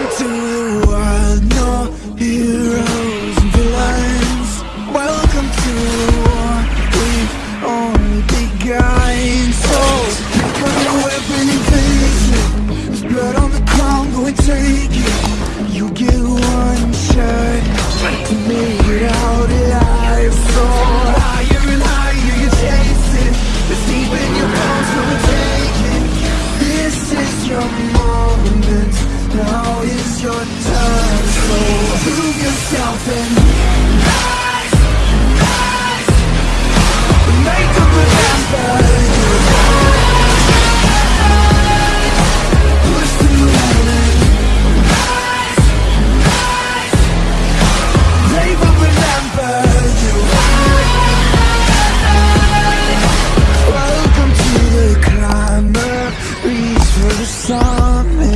Welcome to the wild, no heroes and villains. Welcome to the war, we've only begun. So, pick your weapon and face it There's blood on the ground, go and take it. You get one shot to make it out alive. So, higher and higher you chase it It's deep in your bones, so take it. This is your moment now is your turn. So prove yourself and rise, rise. Remember. Rise, rise Welcome to the climber Reach for the summit